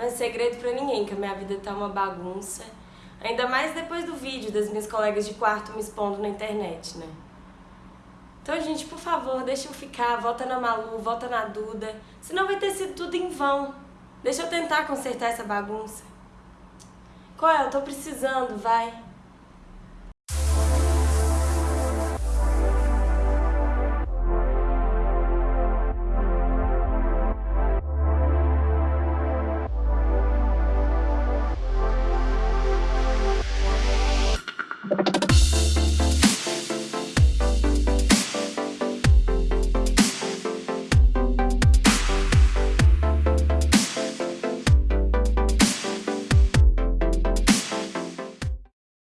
Não é segredo pra ninguém que a minha vida tá uma bagunça. Ainda mais depois do vídeo das minhas colegas de quarto me expondo na internet, né? Então, gente, por favor, deixa eu ficar, volta na Malu, volta na Duda. Senão vai ter sido tudo em vão. Deixa eu tentar consertar essa bagunça. Qual é? Eu tô precisando, vai.